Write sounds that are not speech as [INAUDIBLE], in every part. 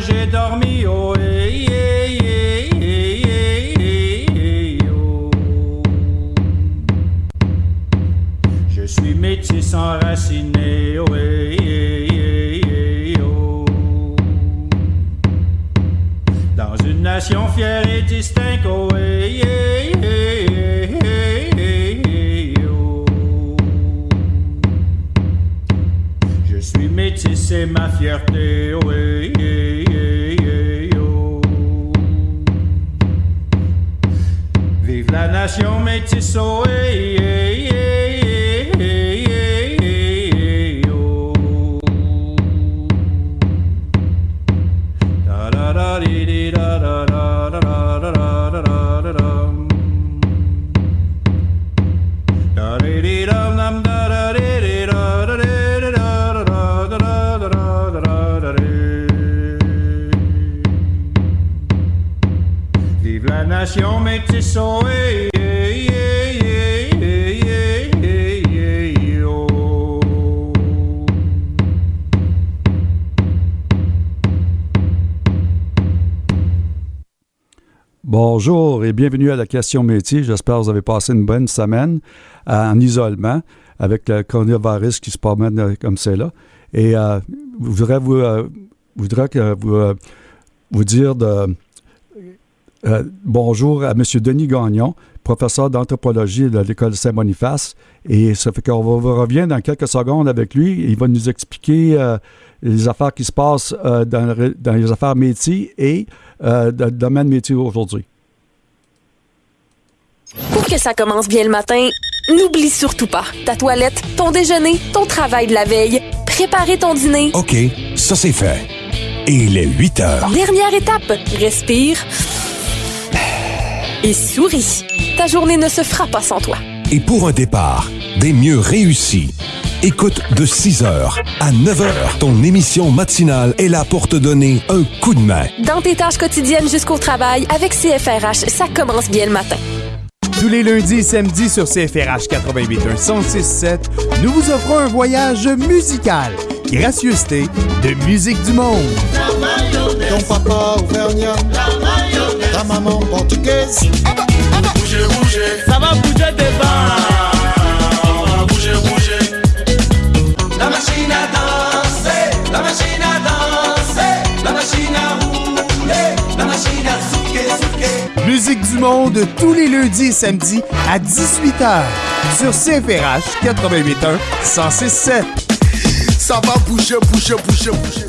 j'ai dormi, Bonjour et bienvenue à la question métier. J'espère que vous avez passé une bonne semaine euh, en isolement avec le coronavirus qui se promène euh, comme c'est là. Et euh, je voudrais vous, voudrais que vous, vous dire de, bonjour à M. Denis Gagnon, professeur d'anthropologie de l'École Saint-Boniface. Et ça fait qu'on va- revient dans quelques secondes avec lui. Il va nous expliquer les affaires qui se passent dans, les affaires métiers et dans le domaine métier aujourd'hui. Pour que ça commence bien le matin, n'oublie surtout pas ta toilette, ton déjeuner, ton travail de la veille, préparer ton dîner. OK, ça c'est fait. Et il est 8 heures. Dernière étape, respire et souris. Ta journée ne se fera pas sans toi. Et pour un départ des mieux réussis, écoute de 6 heures à 9 heures. Ton émission matinale est là pour te donner un coup de main. Dans tes tâches quotidiennes jusqu'au travail, avec CFRH, ça commence bien le matin. Tous les lundis et samedis sur CFRH 88.1 1067, nous vous offrons un voyage musical. Gracieuseté de musique du monde. Ton papa auvergnat, ta maman portugaise. Bougez, bougez, ça va bouger des bars. Musique du monde tous les lundis et samedis à 18h sur CFRH 88.1 1067. Ça va bouger, bouger, bouger, bouger.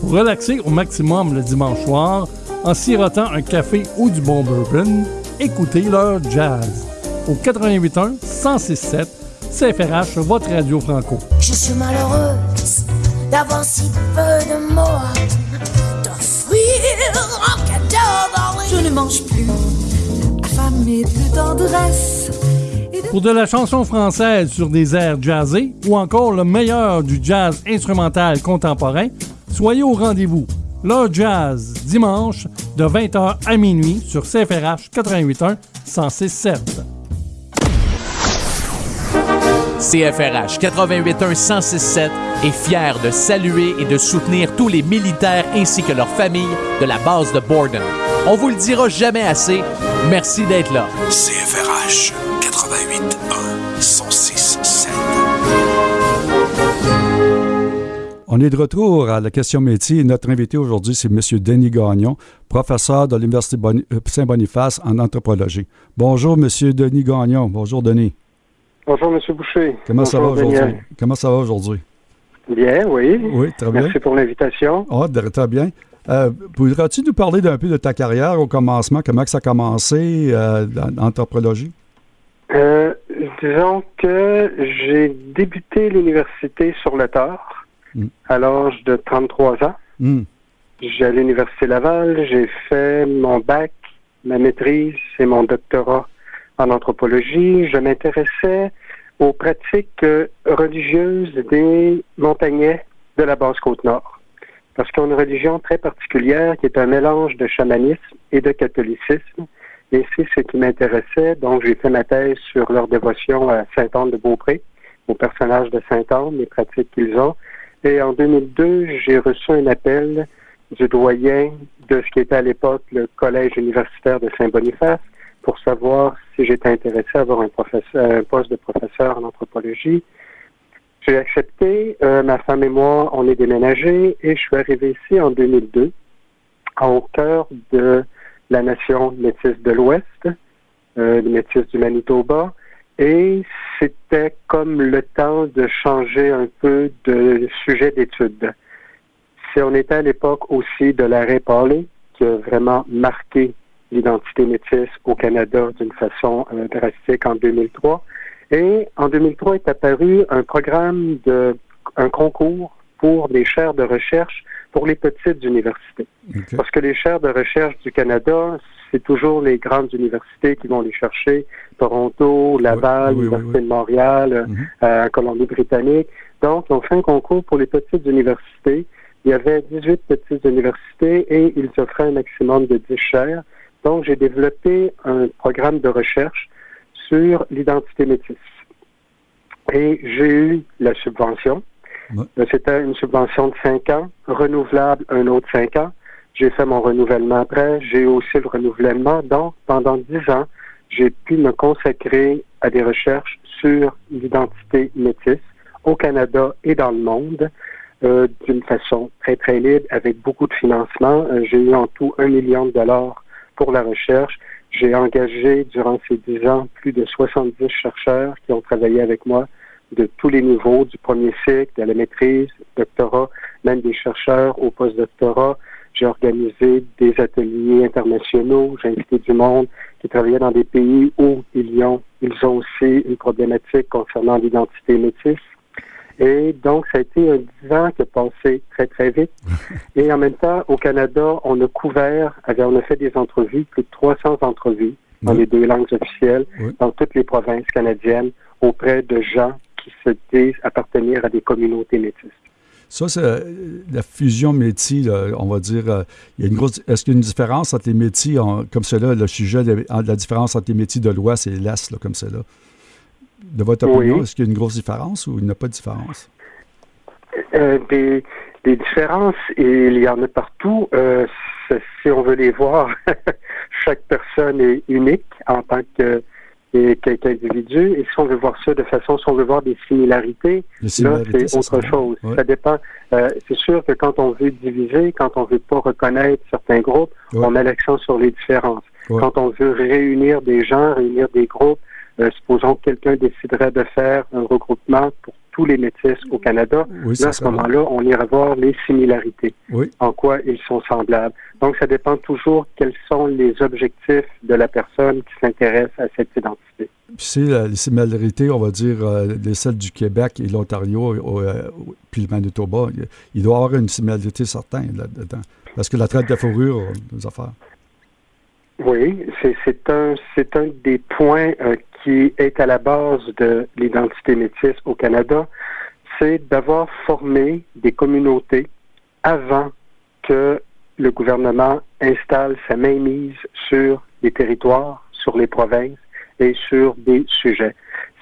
Pour relaxer au maximum le dimanche soir, en sirotant un café ou du bon bourbon, écoutez leur jazz. Au 88.1 106.7 CFRH, votre radio franco. Je suis malheureuse d'avoir si peu de mots à t'offrir en cadeau. Je ne mange plus, affamée de tendresse. Pour de la chanson française sur des airs jazzés ou encore le meilleur du jazz instrumental contemporain, soyez au rendez-vous. Leur jazz, dimanche, de 20h à minuit sur CFRH 88.1 106.7. CFRH 881 1067 est fier de saluer et de soutenir tous les militaires ainsi que leurs familles de la base de Borden. On vous le dira jamais assez, merci d'être là. CFRH 88.1 1067. On est de retour à la question métier. Notre invité aujourd'hui, c'est M. Denis Gagnon, professeur de l'Université euh, Saint-Boniface en anthropologie. Bonjour, M. Denis Gagnon. Bonjour, Denis. Bonjour, M. Boucher. Comment ça va aujourd'hui? Comment ça va aujourd'hui? Bien, oui. Oui, très bien. Merci pour l'invitation. Ah, de- très bien. Euh, Pourrais-tu nous parler d'un peu de ta carrière au commencement? Comment que ça a commencé euh, dans l'anthropologie? Euh, disons que j'ai débuté l'université sur le tard Mm. à l'âge de 33 ans. Hmm. J'ai à l'Université Laval, j'ai fait mon bac, ma maîtrise et mon doctorat en anthropologie. Je m'intéressais aux pratiques euh, religieuses des montagnais de la basse côte nord. Parce qu'ils ont une religion très particulière qui est un mélange de chamanisme et de catholicisme. Et c'est ce qui m'intéressait. Donc, j'ai fait ma thèse sur leur dévotion à Sainte-Anne de Beaupré, au personnage de Sainte-Anne, les pratiques qu'ils ont. Et en 2002, j'ai reçu un appel du doyen de ce qui était à l'époque le collège universitaire de Saint-Boniface pour savoir si j'étais intéressé à avoir un, professeur, un poste de professeur en anthropologie. J'ai accepté, euh, ma femme et moi, on est déménagés et je suis arrivé ici en 2002, au cœur de la nation métisse de l'Ouest, euh, les métis du Manitoba, et c'était comme le temps de changer un peu de sujet d'étude. Si on était à l'époque aussi de l'arrêt Paulé, qui a vraiment marqué l'identité métisse au Canada d'une façon euh, drastique en 2003. Et en 2003 est apparu un programme de un concours pour des chaires de recherche pour les petites universités. Parce que les chaires de recherche du Canada, c'est toujours les grandes universités qui vont les chercher, Toronto, Laval, l'Université de Montréal, mhm. euh, Colombie-Britannique. Donc, on fait un concours pour les petites universités. Il y avait 18 petites universités et ils offraient un maximum de 10 chaires. Donc, j'ai développé un programme de recherche sur l'identité métisse. Et j'ai eu la subvention. C'était une subvention de 5 ans, renouvelable un autre 5 ans. J'ai fait mon renouvellement après. J'ai eu aussi le renouvellement. Donc, pendant 10 ans, j'ai pu me consacrer à des recherches sur l'identité métisse au Canada et dans le monde euh, d'une façon très, très libre, avec beaucoup de financement. Euh, j'ai eu en tout un million de dollars pour la recherche. J'ai engagé durant ces dix ans plus de 70 chercheurs qui ont travaillé avec moi de tous les niveaux, du premier cycle, de la maîtrise, doctorat, même des chercheurs au post-doctorat. J'ai organisé des ateliers internationaux, j'ai invité du monde qui travaillait dans des pays où ils ont, ils ont aussi une problématique concernant l'identité métisse. Et donc, ça a été un dix ans qui a passé très, très vite. [LAUGHS] Et en même temps, au Canada, on a couvert, on a fait des entrevues, plus de 300 entrevues dans les deux langues officielles, dans toutes les provinces canadiennes, auprès de gens qui se disent appartenir à des communautés métisses. Ça, c'est euh, la fusion métis, on va dire. Euh, il y a une grosse. Est-ce qu'il y a une différence entre les métis, comme cela, le sujet de la différence entre les métis de l'Ouest et l'Est, comme cela? De votre opinion, est-ce qu'il y a une grosse différence ou il n'y a pas de différence? Euh, des, différences, il y en a partout. Euh, si on veut les voir, [LAUGHS] chaque personne est unique en tant que qu'individu. Et si on veut voir ça de façon, si on veut voir des similarités, là, c'est autre chose. Ça dépend. Euh, c'est sûr que quand on veut diviser, quand on veut pas reconnaître certains groupes, on met l'accent sur les différences. Quand on veut réunir des gens, réunir des groupes, euh, supposons que quelqu'un déciderait de faire un regroupement pour tous les métis au Canada. là, à ce moment-là, on ira voir les similarités, en quoi ils sont semblables. Donc, ça dépend toujours quels sont les objectifs de la personne qui s'intéresse à cette identité. Puis c'est les similarités, on va dire, euh, les celles du Québec et l'Ontario, euh, puis le Manitoba. Il doit y avoir une similarité certaine là-dedans. Parce que la traite de fourrure, nos affaires. Oui, c'est un, un des points euh, qui est à la base de l'identité métisse au Canada, c'est d'avoir formé des communautés avant que le gouvernement installe sa mainmise sur les territoires, sur les provinces et sur des sujets.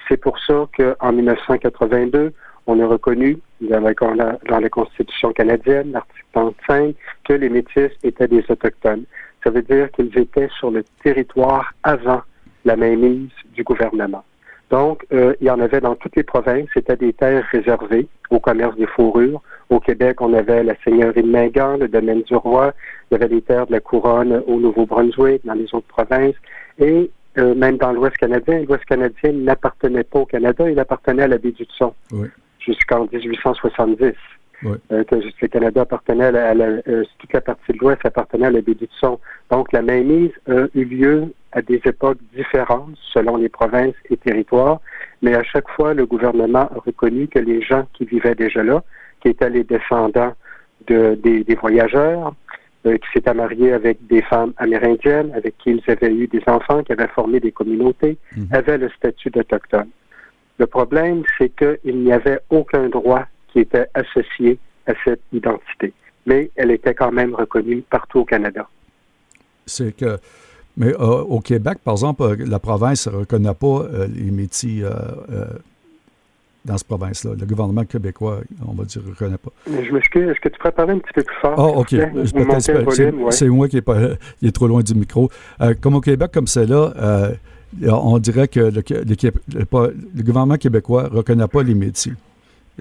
C'est pour ça qu'en 1982, on a reconnu dans la, dans la Constitution canadienne, l'article 35, que les métis étaient des autochtones. Ça veut dire qu'ils étaient sur le territoire avant la mainmise du gouvernement. Donc, euh, il y en avait dans toutes les provinces. C'était des terres réservées au commerce des fourrures. Au Québec, on avait la seigneurie de Mingan, le domaine du roi. Il y avait des terres de la couronne au Nouveau-Brunswick, dans les autres provinces. Et euh, même dans l'Ouest canadien, l'Ouest canadien n'appartenait pas au Canada, il appartenait à la baie du Son jusqu'en 1870. Euh, que le Canada appartenait à la, euh, toute la partie de l'Ouest appartenait à la baie. Donc, la mainmise a eu lieu à des époques différentes selon les provinces et territoires, mais à chaque fois, le gouvernement a reconnu que les gens qui vivaient déjà là, qui étaient les descendants de, des, voyageurs, euh, qui s'étaient mariés avec des femmes amérindiennes, avec qui ils avaient eu des enfants, qui avaient formé des communautés, mhm. avaient le statut d'autochtone. Le problème, c'est qu'il n'y avait aucun droit qui était associé à cette identité, mais elle était quand même reconnue partout au Canada. C'est que mais euh, au Québec, par exemple, euh, la province ne reconnaît pas euh, les métiers dans cette province-là. Le gouvernement québécois, on va dire, ne reconnaît pas. Je m'excuse, est-ce que tu pourrais parler un petit peu plus fort? Ah, OK. c'est- ouais. Moi qui est, pas, qui est trop loin du micro. Comme au Québec, comme c'est là, on dirait que le, le Qué- le- pas- le gouvernement québécois ne reconnaît pas les métiers.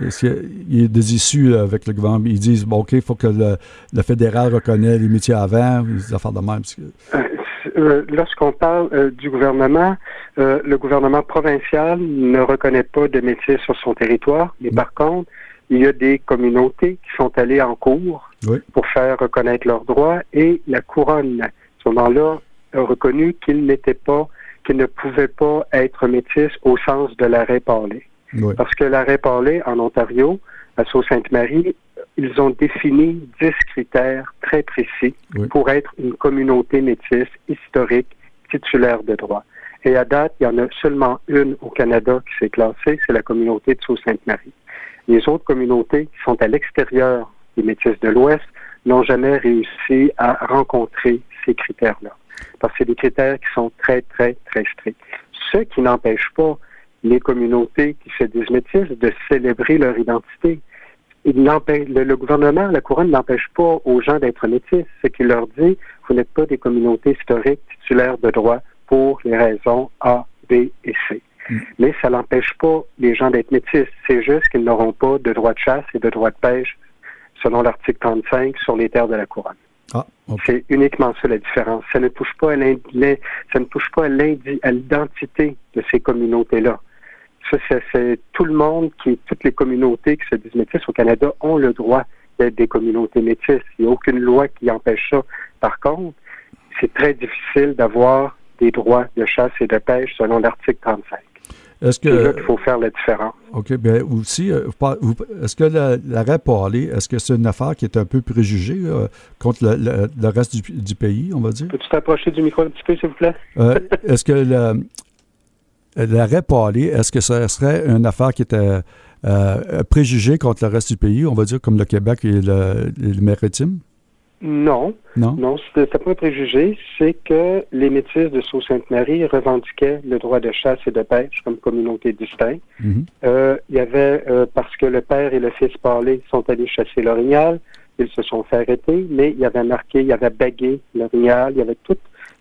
Est-ce qu'il y a des issues avec le gouvernement? Ils disent, bon, OK, il faut que le, le fédéral reconnaisse les métiers avant, des affaires de même. Euh, Lorsqu'on parle euh, du gouvernement, euh, le gouvernement provincial ne reconnaît pas de métier sur son territoire, mais par contre, il y a des communautés qui sont allées en cours Oui. pour faire reconnaître leurs droits et la couronne, à ce moment-là, a reconnu qu'ils n'étaient pas, qu'ils ne pouvaient pas être métis au sens de l'arrêt parlé. Oui. Parce que l'arrêt parlé en Ontario, à Sault-Sainte-Marie, ils ont défini 10 critères très précis Oui. pour être une communauté métisse historique titulaire de droit. Et à date, il y en a seulement une au Canada qui s'est classée, c'est la communauté de Sault-Sainte-Marie. Les autres communautés qui sont à l'extérieur des métisses de l'Ouest n'ont jamais réussi à rencontrer ces critères-là. Parce que c'est des critères qui sont très, très, très stricts. Ce qui n'empêche pas les communautés qui se disent métisses de célébrer leur identité. Il le, le gouvernement, la couronne n'empêche pas aux gens d'être métis. Ce qu'il leur dit, vous n'êtes pas des communautés historiques titulaires de droit pour les raisons A, B et C. Mais ça n'empêche pas les gens d'être métis. C'est juste qu'ils n'auront pas de droit de chasse et de droit de pêche selon l'article 35 sur les terres de la couronne. Ah. C'est uniquement ça la différence. Ça ne touche pas à l'identité de ces communautés-là. Ça, c'est- tout le monde qui, toutes les communautés qui se disent métisses au Canada ont le droit d'être des communautés métisses. Il n'y a aucune loi qui empêche ça. Par contre, c'est très difficile d'avoir des droits de chasse et de pêche selon l'article 35. Est-ce C'est là qu'il faut faire la différence. OK. Bien, aussi, euh, est-ce que la- l'arrêt parlé, est-ce que c'est une affaire qui est un peu préjugée euh, contre le, le- le reste du, du pays, on va dire? Peux-tu t'approcher du micro un petit peu, s'il vous plaît? Euh, est-ce que le- l'arrêt parlé, est-ce que ça serait une affaire qui était euh, préjugée contre le reste du pays, on va dire, comme le Québec et le, le maritime? Non. Non? Non, c'est pas un préjugé. C'est que les métis de Sault-Sainte-Marie revendiquaient le droit de chasse et de pêche comme communauté distincte. Mhm. Euh, il y avait, euh, parce que le père et le fils parlé sont allés chasser l'orignal, ils se sont fait arrêter, mais il y avait marqué, il y avait bagué l'orignal, il y avait tout,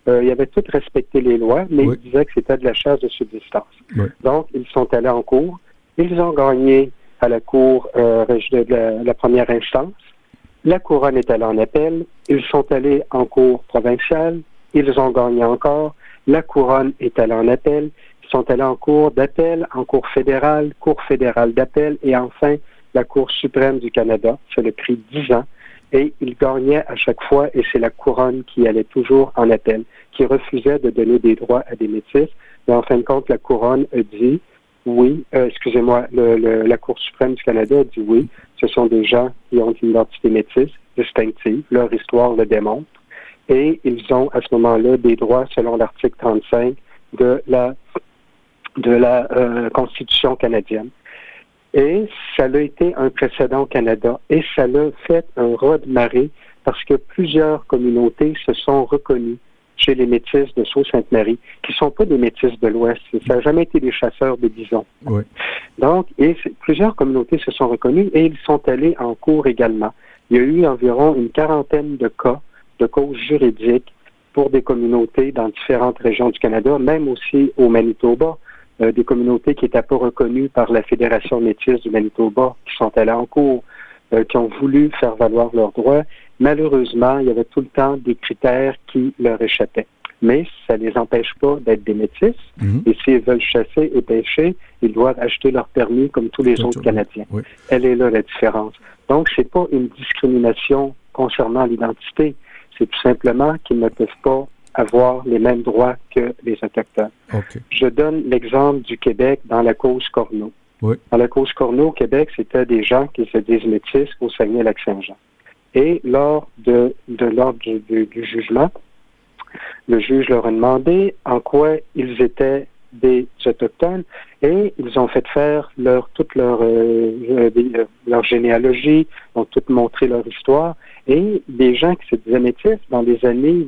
euh, il y avait tout respecté les lois, mais Oui. il disait que c'était de la chasse de subsistance. Oui. Donc, ils sont allés en cours. Ils ont gagné à la cour euh, de la, la première instance. La couronne est allée en appel. Ils sont allés en cour provinciale. Ils ont gagné encore. La couronne est allée en appel. Ils sont allés en cour d'appel, en cour fédérale, cour fédérale d'appel et enfin la Cour suprême du Canada. Ça a pris dix ans. Et ils gagnaient à chaque fois, et c'est la couronne qui allait toujours en appel, qui refusait de donner des droits à des métis. Mais en fin de compte, la couronne a dit oui, euh, excusez-moi, la Cour suprême du Canada a dit oui, ce sont des gens qui ont une identité métisse distinctive, leur histoire le démontre, et ils ont à ce moment-là des droits selon l'article 35 de la, de la euh, Constitution canadienne. Et ça a été un précédent au Canada, et ça l'a fait un raz de marée parce que plusieurs communautés se sont reconnues chez les métis de Sault-Sainte-Marie, qui ne sont pas des métis de l'Ouest. Ça n'a jamais été des chasseurs de bisons. Oui. Donc, et plusieurs communautés se sont reconnues et ils sont allés en cours également. Il y a eu environ une quarantaine de cas de causes juridiques pour des communautés dans différentes régions du Canada, même aussi au Manitoba, euh, des communautés qui n'étaient pas reconnues par la Fédération métisse du Manitoba, qui sont allées en cours, euh, qui ont voulu faire valoir leurs droits. Malheureusement, il y avait tout le temps des critères qui leur échappaient. Mais ça ne les empêche pas d'être des métis. Mhm. Et s'ils veulent chasser et pêcher, ils doivent acheter leur permis comme tous les Tout- autres tout- Canadiens. oui. Elle est là la différence? Donc, c'est pas une discrimination concernant l'identité. C'est tout simplement qu'ils ne peuvent pas avoir les mêmes droits que les Autochtones. OK. Je donne l'exemple du Québec dans la cause Corneau. Oui. Dans la cause Corneau au Québec, c'était des gens qui se disent métis au Saguenay-Lac-Saint-Jean. Et lors de, l'ordre du, jugement, le juge leur a demandé en quoi ils étaient des autochtones et ils ont fait faire toute leur euh, euh, leur généalogie, ont tout montré leur histoire et des gens qui se disaient métis dans les années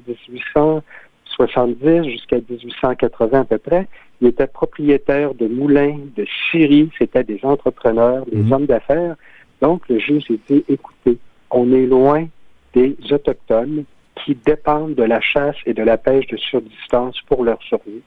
70 jusqu'à 1880 à peu près, ils étaient propriétaires de moulins, de scieries, c'était des entrepreneurs, des Mhm. hommes d'affaires. Donc, le juge a dit, écoutez, on est loin des Autochtones qui dépendent de la chasse et de la pêche de subsistance pour leur survie.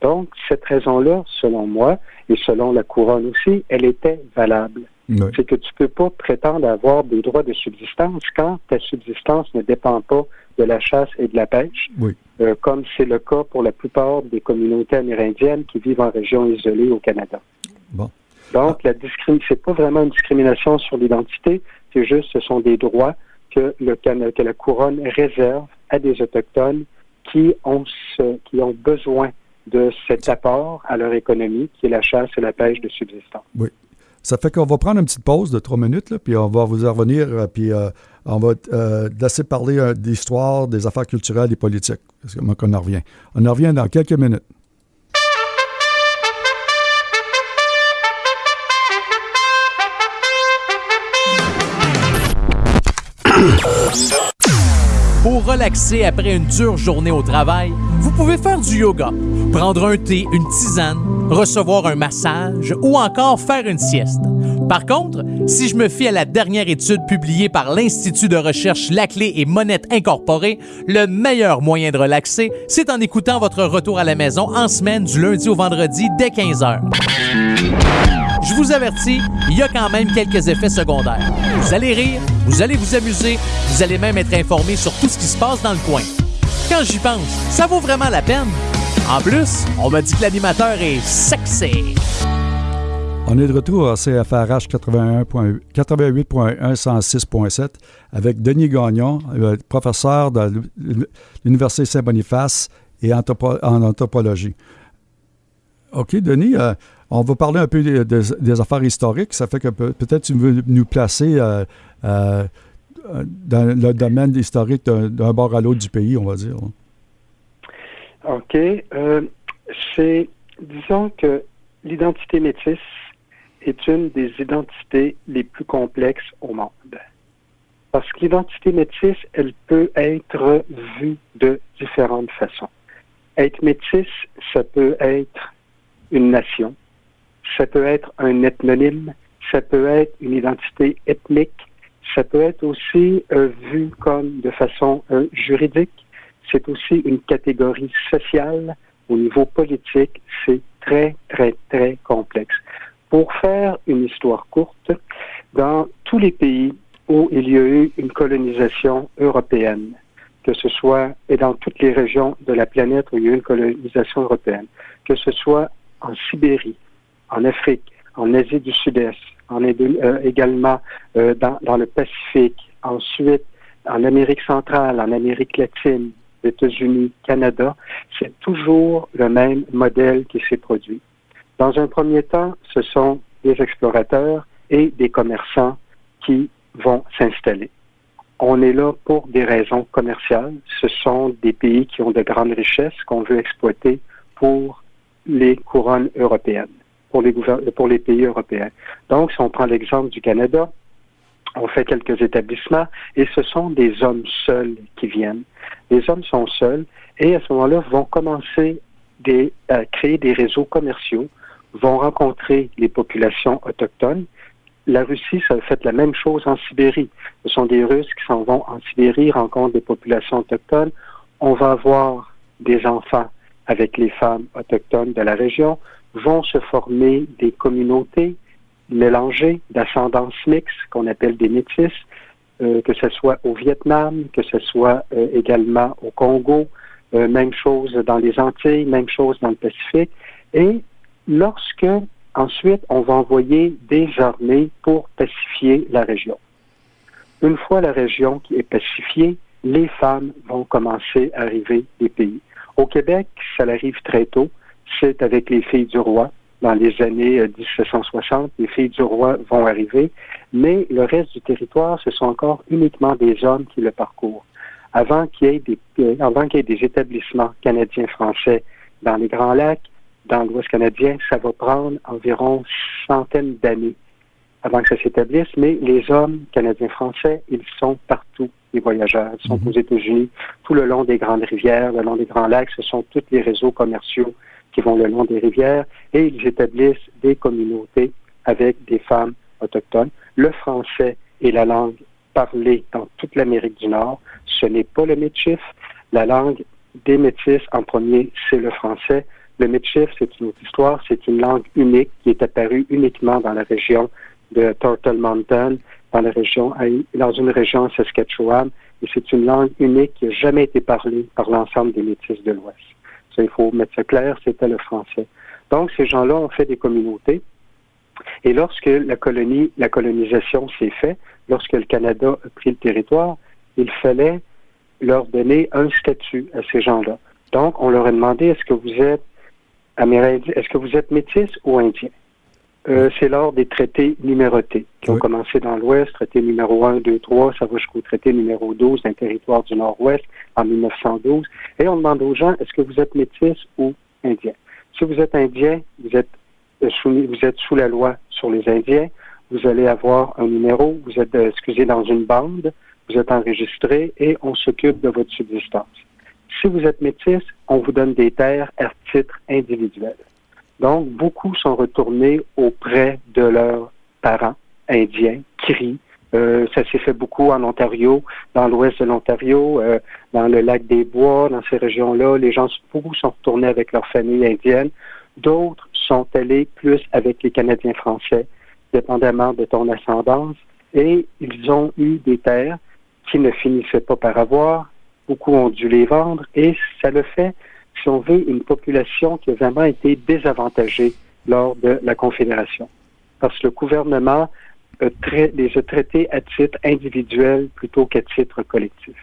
Donc, cette raison-là, selon moi, et selon la couronne aussi, elle était valable. Oui. C'est que tu peux pas prétendre avoir des droits de subsistance quand ta subsistance ne dépend pas de la chasse et de la pêche, Oui. euh, comme c'est le cas pour la plupart des communautés amérindiennes qui vivent en région isolée au Canada. Bon. Donc, la discrim... c'est pas vraiment une discrimination sur l'identité, c'est juste ce sont des droits que, le Cana- que la couronne réserve à des autochtones qui ont ce... qui ont besoin de cet apport à leur économie, qui est la chasse et la pêche de subsistance. Oui. Ça fait qu'on va prendre une petite pause de trois minutes, là, puis on va vous en revenir, euh, puis euh, on va euh, laisser parler euh, d'histoire, des affaires culturelles et politiques. Parce qu'on en revient. On en revient dans quelques minutes. Pour relaxer après une dure journée au travail, pouvez faire du yoga, prendre un thé, une tisane, recevoir un massage ou encore faire une sieste. Par contre, si je me fie à la dernière étude publiée par l'Institut de recherche Laclé et Monette Incorporée, le meilleur moyen de relaxer, c'est en écoutant votre retour à la maison en semaine du lundi au vendredi dès 15h. Je vous avertis, il y a quand même quelques effets secondaires. Vous allez rire, vous allez vous amuser, vous allez même être informé sur tout ce qui se passe dans le coin. Quand j'y pense, ça vaut vraiment la peine. En plus, on m'a dit que l'animateur est sexy. On est de retour à CFRH 81.8 88.1 106.7 avec Denis Gagnon, euh, professeur de l'Université Saint-Boniface et en anthropologie. OK, Denis, euh, on va parler un peu des, affaires historiques. Ça fait que peut- peut-être tu veux nous placer euh, dans le domaine historique d'un bord à l'autre du pays, on va dire. là. OK. Euh, c'est, disons que l'identité métisse est une des identités les plus complexes au monde. Parce que l'identité métisse, elle peut être vue de différentes façons. Être métisse, ça peut être une nation, ça peut être un ethnonyme, ça peut être une identité ethnique, ça peut être aussi euh, vu comme de façon euh, juridique, c'est aussi une catégorie sociale. Au niveau politique, c'est très, très, très complexe. Pour faire une histoire courte, dans tous les pays où il y a eu une colonisation européenne, que ce soit, et dans toutes les régions de la planète où il y a eu une colonisation européenne, que ce soit en Sibérie, en Afrique, en Asie du Sud-Est, en Indo- euh, également euh, dans, dans le Pacifique, ensuite en Amérique centrale, en Amérique latine, États-Unis, Canada, c'est toujours le même modèle qui s'est produit. Dans un premier temps, ce sont des explorateurs et des commerçants qui vont s'installer. On est là pour des raisons commerciales. Ce sont des pays qui ont de grandes richesses qu'on veut exploiter pour les couronnes européennes, pour les, pays européens. Donc, si on prend l'exemple du Canada, on fait quelques établissements et ce sont des hommes seuls qui viennent. Les hommes sont seuls et à ce moment-là vont commencer à créer des réseaux commerciaux, vont rencontrer les populations autochtones. La Russie, ça a fait la même chose en Sibérie. Ce sont des Russes qui s'en vont en Sibérie, rencontrent des populations autochtones. On va avoir des enfants avec les femmes autochtones de la région, vont se former des communautés mélangées d'ascendance mixte qu'on appelle des métis, euh, que ce soit au Vietnam, que ce soit euh, également au Congo, euh, même chose dans les Antilles, même chose dans le Pacifique. Et lorsque ensuite on va envoyer des armées pour pacifier la région. Une fois la région qui est pacifiée, les femmes vont commencer à arriver des pays. Au Québec, ça arrive très tôt. C'est avec les filles du roi. Dans les années euh, 1760, les filles du roi vont arriver, mais le reste du territoire, ce sont encore uniquement des hommes qui le parcourent. Avant qu'il y ait des, euh, avant qu'il y ait des établissements canadiens-français dans les Grands Lacs, dans l'Ouest canadien, ça va prendre environ centaines d'années avant que ça s'établisse, mais les hommes canadiens-français, ils sont partout, les voyageurs. Ils sont aux États-Unis, tout le long des grandes rivières, le long des grands lacs. Ce sont tous les réseaux commerciaux qui vont le long des rivières et ils établissent des communautés avec des femmes autochtones. Le français est la langue parlée dans toute l'Amérique du Nord. Ce n'est pas le métis. La langue des métis en premier, c'est le français. Le métis, c'est une autre histoire. C'est une langue unique qui est apparue uniquement dans la région de Turtle Mountain, dans la région, dans une région Saskatchewan. Et c'est une langue unique qui n'a jamais été parlée par l'ensemble des métis de l'Ouest. Il faut mettre ça clair, c'était le français. Donc, ces gens-là ont fait des communautés. Et lorsque la colonisation s'est faite, lorsque le Canada a pris le territoire, il fallait leur donner un statut à ces gens-là. Donc, on leur a demandé est-ce que vous êtes amérindien, est-ce que vous êtes métis ou indien? Euh, c'est lors des traités numérotés qui ont commencé dans l'Ouest, traité numéro 1, 2, 3, ça va jusqu'au traité numéro 12 d'un territoire du Nord-Ouest en 1912. Et on demande aux gens, est-ce que vous êtes métis ou indien? Si vous êtes indien, vous êtes, euh, soumis, vous êtes sous la loi sur les Indiens, vous allez avoir un numéro, vous êtes, euh, excusez, dans une bande, vous êtes enregistré et on s'occupe de votre subsistance. Si vous êtes métis, on vous donne des terres à titre individuel. Donc, beaucoup sont retournés auprès de leurs parents indiens, crient. Euh, ça s'est fait beaucoup en Ontario, dans l'ouest de l'Ontario, euh, dans le lac des Bois, dans ces régions-là. Les gens, beaucoup sont retournés avec leur famille indienne. D'autres sont allés plus avec les Canadiens français, dépendamment de ton ascendance. Et ils ont eu des terres qui ne finissaient pas par avoir. Beaucoup ont dû les vendre et ça le fait si on veut, une population qui a vraiment été désavantagée lors de la Confédération. Parce que le gouvernement les a traités à titre individuel plutôt qu'à titre collectif.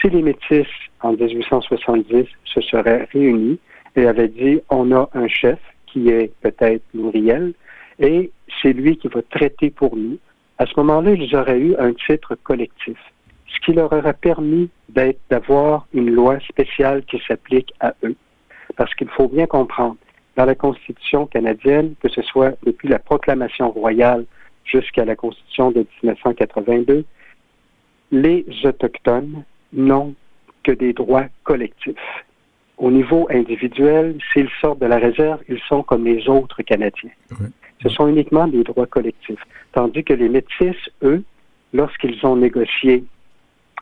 Si les Métis, en 1870, se seraient réunis et avaient dit on a un chef qui est peut-être Louriel et c'est lui qui va traiter pour nous, à ce moment-là, ils auraient eu un titre collectif qui leur aurait permis d'avoir une loi spéciale qui s'applique à eux. Parce qu'il faut bien comprendre, dans la Constitution canadienne, que ce soit depuis la proclamation royale jusqu'à la Constitution de 1982, les Autochtones n'ont que des droits collectifs. Au niveau individuel, s'ils sortent de la réserve, ils sont comme les autres Canadiens. Ce sont uniquement des droits collectifs. Tandis que les Métis, eux, lorsqu'ils ont négocié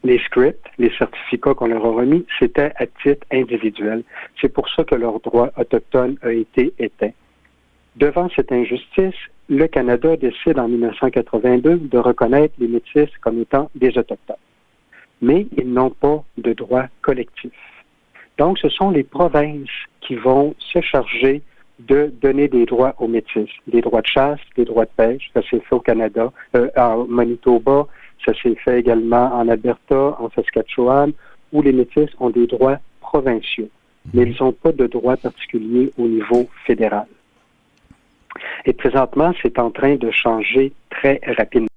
les scripts, les certificats qu'on leur a remis, c'était à titre individuel. C'est pour ça que leur droit autochtone a été éteint. Devant cette injustice, le Canada décide en 1982 de reconnaître les Métis comme étant des Autochtones. Mais ils n'ont pas de droit collectif. Donc, ce sont les provinces qui vont se charger de donner des droits aux Métis, des droits de chasse, des droits de pêche. Ça s'est fait au Canada, euh, en Manitoba, ça s'est fait également en Alberta, en Saskatchewan, où les Métis ont des droits provinciaux, mais ils n'ont pas de droits particuliers au niveau fédéral. Et présentement, c'est en train de changer très rapidement.